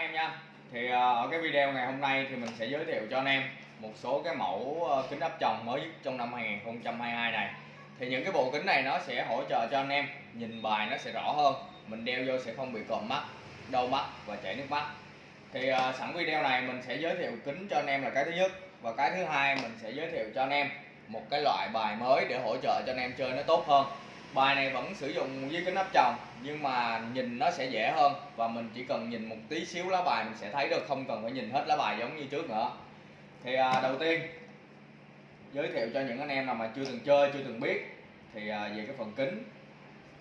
em nha. Thì ờ, ở cái video ngày hôm nay thì mình sẽ giới thiệu cho anh em một số cái mẫu ờ, kính áp tròng mới nhất trong năm 2022 này. Thì những cái bộ kính này nó sẽ hỗ trợ cho anh em nhìn bài nó sẽ rõ hơn mình đeo vô sẽ không bị còm mắt đau mắt và chảy nước mắt. Thì uh, sẵn video này mình sẽ giới thiệu kính cho anh em là cái thứ nhất. Và cái thứ hai mình sẽ giới thiệu cho anh em một cái loại bài mới để hỗ trợ cho anh em chơi nó tốt hơn bài này vẫn sử dụng với kính áp tròng nhưng mà nhìn nó sẽ dễ hơn. Và mình chỉ cần nhìn một tí xíu lá bài mình sẽ thấy được không cần phải nhìn hết lá bài giống như trước nữa. Thì à, đầu tiên giới thiệu cho những anh em nào mà chưa từng chơi chưa từng biết. Thì à, về cái phần kính.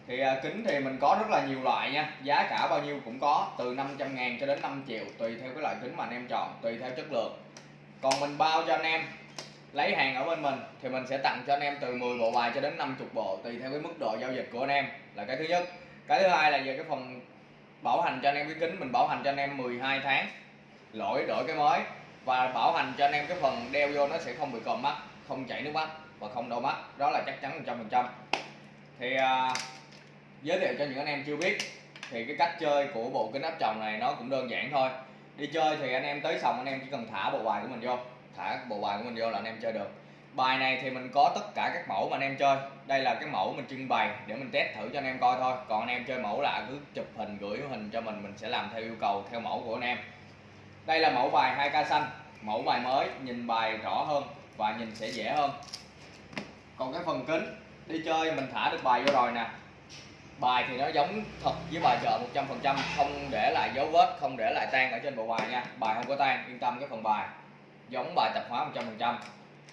Thì à, kính thì mình có rất là nhiều loại nha. Giá cả bao nhiêu cũng có từ 500 ngàn cho đến 5 triệu tùy theo cái loại kính mà anh em chọn tùy theo chất lượng. Còn mình bao cho anh em? Lấy hàng ở bên mình thì mình sẽ tặng cho anh em từ 10 bộ bài cho đến 50 bộ tùy theo cái mức độ giao dịch của anh em là cái thứ nhất. Cái thứ hai là về cái phần bảo hành cho anh em cái kính mình bảo hành cho anh em 12 tháng. Lỗi đổi cái mới. Và bảo hành cho anh em cái phần đeo vô nó sẽ không bị còm mắt không chảy nước mắt và không đau mắt. Đó là chắc chắn 100% thì à, giới thiệu cho những anh em chưa biết thì cái cách chơi của bộ kính áp tròng này nó cũng đơn giản thôi. Đi chơi thì anh em tới sòng anh em chỉ cần thả bộ bài của mình vô thả bộ bài của mình vô là anh em chơi được. Bài này thì mình có tất cả các mẫu mà anh em chơi. Đây là cái mẫu mình trưng bày để mình test thử cho anh em coi thôi. Còn anh em chơi mẫu lạ cứ chụp hình, gửi hình cho mình mình sẽ làm theo yêu cầu, theo mẫu của anh em. Đây là mẫu bài 2k xanh. Mẫu bài mới, nhìn bài rõ hơn và nhìn sẽ dễ hơn. Còn cái phần kính, đi chơi mình thả được bài vô rồi nè. Bài thì nó giống thật với bài chợ 100% không để lại dấu vết, không để lại tan ở trên bộ bài nha. Bài không có tan, yên tâm cái phần bài giống bài tập hóa 100%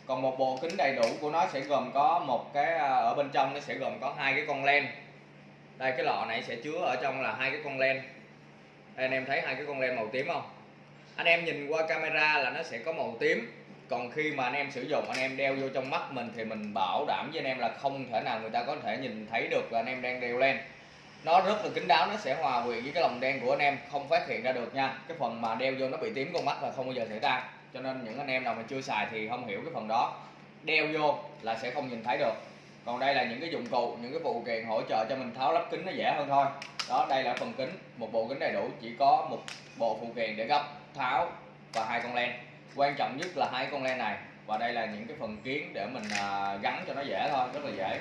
còn một bộ kính đầy đủ của nó sẽ gồm có một cái à, ở bên trong nó sẽ gồm có hai cái con len. Đây cái lọ này sẽ chứa ở trong là hai cái con len. Đây, anh em thấy hai cái con len màu tím không? Anh em nhìn qua camera là nó sẽ có màu tím. Còn khi mà anh em sử dụng anh em đeo vô trong mắt mình thì mình bảo đảm với anh em là không thể nào người ta có thể nhìn thấy được là anh em đang đeo len. Nó rất là kín đáo nó sẽ hòa quyện với cái lồng đen của anh em không phát hiện ra được nha. Cái phần mà đeo vô nó bị tím con mắt là không bao giờ xảy ra cho nên những anh em nào mà chưa xài thì không hiểu cái phần đó. Đeo vô là sẽ không nhìn thấy được. Còn đây là những cái dụng cụ, những cái phụ kiện hỗ trợ cho mình tháo lắp kính nó dễ hơn thôi. Đó, đây là phần kính, một bộ kính đầy đủ, chỉ có một bộ phụ kiện để gấp, tháo và hai con len. Quan trọng nhất là hai con len này, và đây là những cái phần kiến để mình à, gắn cho nó dễ thôi, rất là dễ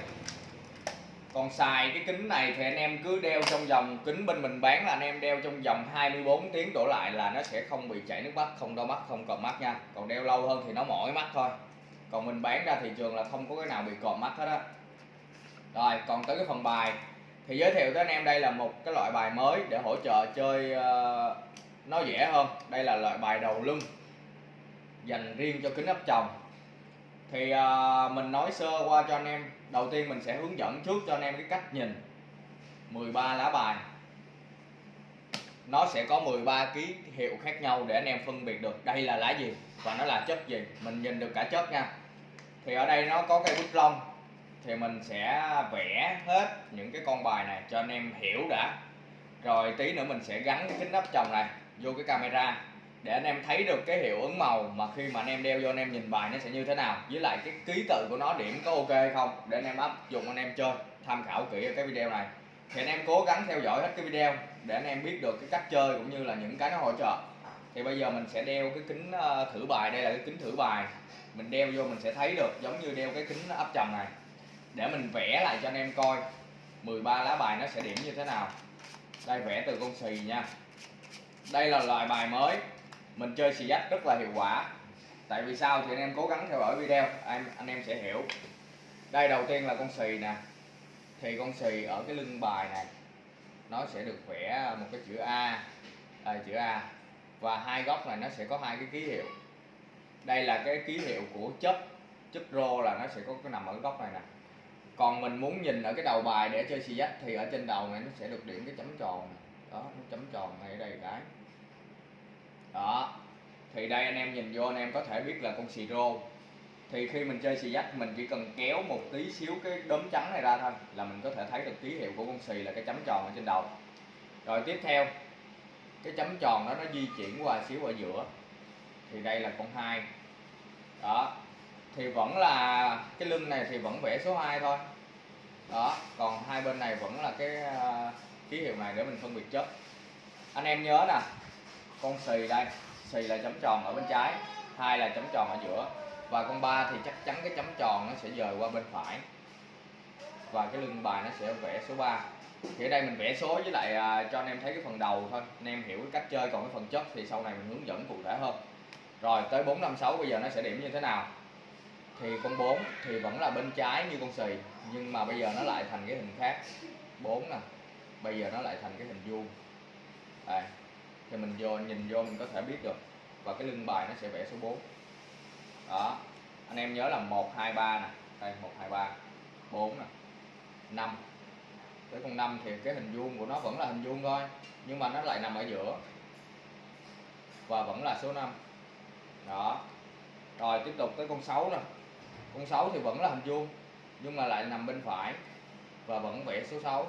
còn xài cái kính này thì anh em cứ đeo trong vòng kính bên mình bán là anh em đeo trong vòng 24 tiếng đổ lại là nó sẽ không bị chảy nước mắt không đau mắt không còm mắt nha. Còn đeo lâu hơn thì nó mỏi mắt thôi. Còn mình bán ra thị trường là không có cái nào bị còm mắt hết á. Rồi còn tới cái phần bài. Thì giới thiệu tới anh em đây là một cái loại bài mới để hỗ trợ chơi uh, nó dễ hơn. Đây là loại bài đầu lưng dành riêng cho kính áp tròng thì uh, mình nói sơ qua cho anh em. Đầu tiên mình sẽ hướng dẫn trước cho anh em cái cách nhìn. 13 lá bài. Nó sẽ có 13 ký hiệu khác nhau để anh em phân biệt được đây là lá gì và nó là chất gì. Mình nhìn được cả chất nha. Thì ở đây nó có cây bút lông. Thì mình sẽ vẽ hết những cái con bài này cho anh em hiểu đã. Rồi tí nữa mình sẽ gắn cái kính áp tròng này vô cái camera để anh em thấy được cái hiệu ứng màu mà khi mà anh em đeo vô anh em nhìn bài nó sẽ như thế nào. Với lại cái ký tự của nó điểm có ok hay không, để anh em áp dụng anh em chơi, tham khảo kỹ ở cái video này. Thì anh em cố gắng theo dõi hết cái video để anh em biết được cái cách chơi cũng như là những cái nó hỗ trợ. Thì bây giờ mình sẽ đeo cái kính ờ, thử bài, đây là cái kính thử bài. Mình đeo vô mình sẽ thấy được giống như đeo cái kính áp tròng này. Để mình vẽ lại cho anh em coi. 13 lá bài nó sẽ điểm như thế nào. Đây, vẽ từ con xì nha. Đây là loại bài mới mình chơi xì dách rất là hiệu quả. Tại vì sao? Thì anh em cố gắng theo dõi video anh anh em sẽ hiểu. Đây đầu tiên là con xì nè. Thì con xì ở cái lưng bài này nó sẽ được vẽ một cái chữ A à, chữ A. Và hai góc này nó sẽ có hai cái ký hiệu. Đây là cái ký hiệu của chất chất rô là nó sẽ có cái nằm ở góc này nè. Còn mình muốn nhìn ở cái đầu bài để chơi xì dách thì ở trên đầu này nó sẽ được điểm cái chấm tròn. Đó nó chấm tròn ngay ở đây cái đó. Thì đây anh em nhìn vô anh em có thể biết là con xì rô. Thì khi mình chơi xì dách mình chỉ cần kéo một tí xíu cái đốm trắng này ra thôi là mình có thể thấy được ký hiệu của con xì là cái chấm tròn ở trên đầu. Rồi tiếp theo cái chấm tròn đó nó di chuyển qua xíu ở giữa. Thì đây là con hai. Đó. Thì vẫn là cái lưng này thì vẫn vẽ số 2 thôi. Đó. Còn hai bên này vẫn là cái uh, ký hiệu này để mình phân biệt chất. Anh em nhớ nè con xì đây xì là chấm tròn ở bên trái hai là chấm tròn ở giữa. Và con ba thì chắc chắn cái chấm tròn nó sẽ dời qua bên phải. Và cái lưng bài nó sẽ vẽ số 3 thì ở đây mình vẽ số với lại à, cho anh em thấy cái phần đầu thôi. Anh em hiểu cái cách chơi còn cái phần chất thì sau này mình hướng dẫn cụ thể hơn. Rồi tới 456 bây giờ nó sẽ điểm như thế nào? Thì con 4 thì vẫn là bên trái như con xì nhưng mà bây giờ nó lại thành cái hình khác. 4 nè bây giờ nó lại thành cái hình vuông. Đây thì mình vô, nhìn vô mình có thể biết được. Và cái lưng bài nó sẽ vẽ số 4 đó. Anh em nhớ là 1 2 3 nè. Đây 1 2 3 4 nè. 5 tới con 5 thì cái hình vuông của nó vẫn là hình vuông thôi, nhưng mà nó lại nằm ở giữa. Và vẫn là số 5 đó. Rồi, tiếp tục tới con 6 nè. Con 6 thì vẫn là hình vuông, nhưng mà lại nằm bên phải và vẫn vẽ số 6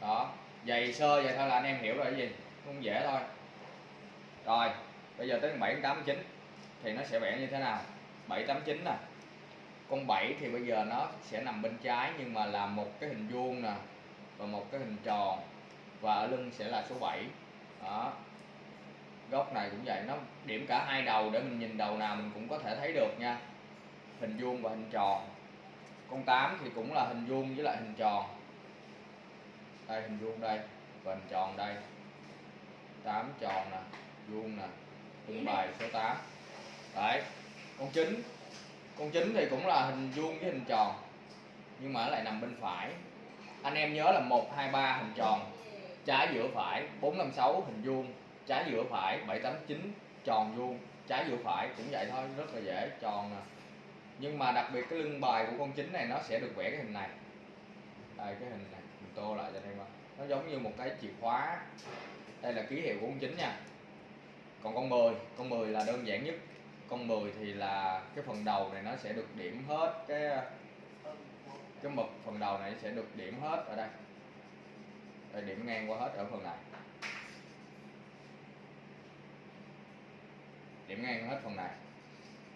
đó. Dày sơ vậy thôi là anh em hiểu rồi, cái gì? Không dễ thôi. Rồi, bây giờ tới con 7 8 9 thì nó sẽ vẽ như thế nào? 7 8 9 nè. Con 7 thì bây giờ nó sẽ nằm bên trái nhưng mà là một cái hình vuông nè và một cái hình tròn và ở lưng sẽ là số 7 đó. Góc này cũng vậy, nó điểm cả hai đầu để mình nhìn đầu nào mình cũng có thể thấy được nha. Hình vuông và hình tròn. Con 8 thì cũng là hình vuông với lại hình tròn. Đây, hình vuông đây và hình tròn đây. 8 tròn nè vuông nè lưng bài số 8 đấy con 9 con 9 thì cũng là hình vuông với hình tròn nhưng mà lại nằm bên phải. Anh em nhớ là 1 2 3 hình tròn trái giữa phải 4 5 6 hình vuông trái giữa phải 7 8 9 tròn vuông trái giữa phải cũng vậy thôi rất là dễ tròn nè. Nhưng mà đặc biệt cái lưng bài của con chín này nó sẽ được vẽ cái hình này. Đây cái hình này mình tô lại cho anh em nó giống như một cái chìa khóa đây là ký hiệu của con chín nha. Còn con 10 con 10 là đơn giản nhất. Con 10 thì là cái phần đầu này nó sẽ được điểm hết cái cái mực phần đầu này sẽ được điểm hết ở đây. Để điểm ngang qua hết ở phần này. Điểm ngang hết phần này.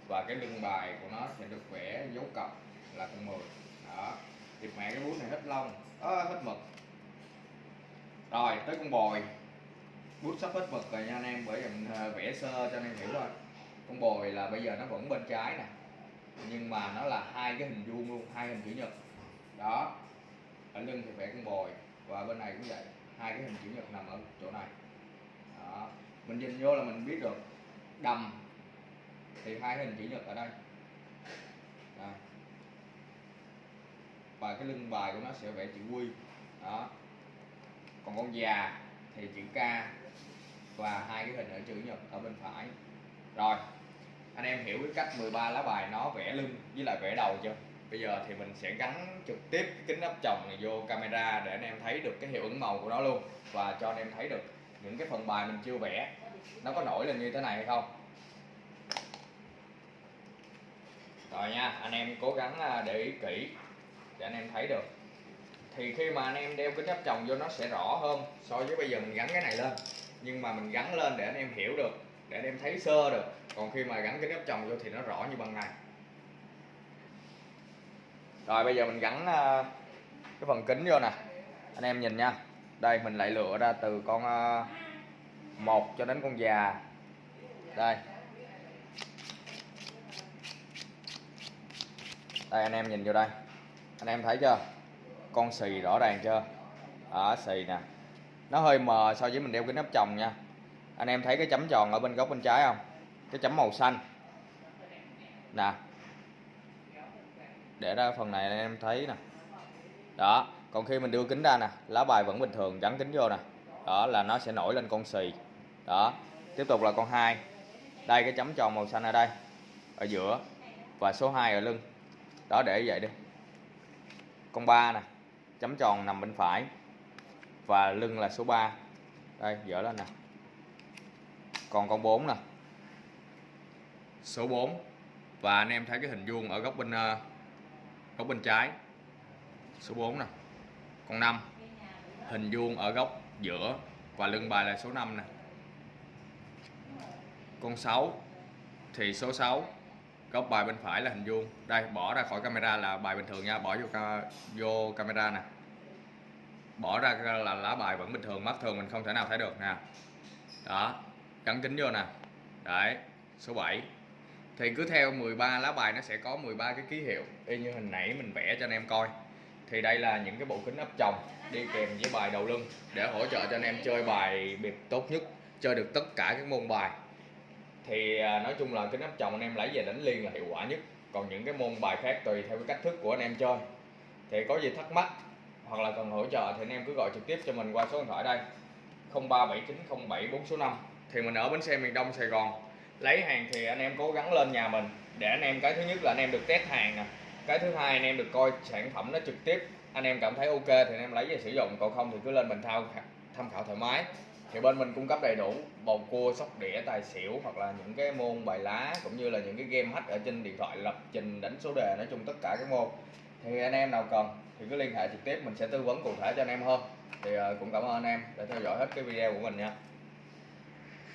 Và cái lưng bài của nó sẽ được vẽ dấu cọc là con 10 đó. Thì mẹ cái bút này hết lông à, hết mực. Rồi tới con bồi bút sắp hết mực rồi nha anh em, bởi vì mình à, vẽ sơ cho anh em hiểu thôi con bồi là bây giờ nó vẫn bên trái nè, nhưng mà nó là hai cái hình vuông luôn, hai hình chữ nhật. Đó, ở lưng thì vẽ con bồi và bên này cũng vậy, hai cái hình chữ nhật nằm ở chỗ này. Đó, mình nhìn vô là mình biết được, đầm thì hai hình chữ nhật ở đây. Đây. và cái lưng bài của nó sẽ vẽ chữ quy. Đó. Còn con già thì chữ K và hai cái hình ở chữ nhật ở bên phải. Rồi, anh em hiểu cái cách 13 lá bài nó vẽ lưng với lại vẽ đầu chưa? Bây giờ thì mình sẽ gắn trực tiếp cái kính áp tròng này vô camera để anh em thấy được cái hiệu ứng màu của nó luôn và cho anh em thấy được những cái phần bài mình chưa vẽ. Nó có nổi lên như thế này hay không? Rồi nha, anh em cố gắng à, để ý kỹ để anh em thấy được thì khi mà anh em đeo kính áp tròng vô nó sẽ rõ hơn so với bây giờ mình gắn cái này lên. Nhưng mà mình gắn lên để anh em hiểu được, để anh em thấy sơ được. Còn khi mà gắn kính áp tròng vô thì nó rõ như bằng này rồi, bây giờ mình gắn ờ, cái phần kính vô nè. Anh em nhìn nha. Đây, mình lại lựa ra từ con ờ, một cho đến con già. Đây. Đây, anh em nhìn vô đây. Anh em thấy chưa? Con xì rõ ràng chưa? Ở xì nè. Nó hơi mờ so với mình đeo kính áp tròng nha. Anh em thấy cái chấm tròn ở bên góc bên trái không? Cái chấm màu xanh. Nè. Để ra phần này anh em thấy nè. Đó, còn khi mình đưa kính ra nè, lá bài vẫn bình thường, gắn kính vô nè. Đó, là nó sẽ nổi lên con xì. Đó, tiếp tục là con hai. Đây, cái chấm tròn màu xanh ở đây, ở giữa, và số 2 ở lưng. Đó, để vậy đi. Con ba nè chấm tròn nằm bên phải và lưng là số 3 đây, dở lên nè. Còn con 4 nè. Số 4 và anh em thấy cái hình vuông ở góc bên ờ, góc bên trái. Số 4 nè. Con 5 hình vuông ở góc giữa và lưng bài là số 5 nè. Con 6 thì số 6 góc bài bên phải là hình vuông. Đây bỏ ra khỏi camera là bài bình thường nha. Bỏ vô ca, vô camera nè. Bỏ ra là lá bài vẫn bình thường mắt thường mình không thể nào thấy được nè. Đó gắn kính vô nè. Đấy số 7 thì cứ theo 13 lá bài nó sẽ có 13 cái ký hiệu y như hình nãy mình vẽ cho anh em coi. Thì đây là những cái bộ kính áp tròng đi kèm với bài đầu lưng để hỗ trợ cho anh em chơi bài biệt tốt nhất chơi được tất cả các môn bài thì à, nói chung là kính áp tròng anh em lấy về đánh liên là hiệu quả nhất. Còn những cái môn bài khác tùy theo cái cách thức của anh em chơi. Thì có gì thắc mắc hoặc là cần hỗ trợ thì anh em cứ gọi trực tiếp cho mình qua số điện thoại đây. 037907 số 5 thì mình ở bến xe miền Đông, Sài Gòn. Lấy hàng thì anh em cố gắng lên nhà mình. Để anh em, cái thứ nhất là anh em được test hàng nè. Cái thứ hai anh em được coi sản phẩm nó trực tiếp. Anh em cảm thấy ok thì anh em lấy về sử dụng. Còn không thì cứ lên mình thao tham khảo thoải mái thì bên mình cung cấp đầy đủ bầu cua, sóc đĩa, tài xỉu hoặc là những cái môn bài lá cũng như là những cái game hack ở trên điện thoại lập trình đánh số đề, nói chung tất cả các môn. Thì anh em nào cần thì cứ liên hệ trực tiếp, mình sẽ tư vấn cụ thể cho anh em hơn. Thì ờ, cũng cảm ơn anh em đã theo dõi hết cái video của mình nha.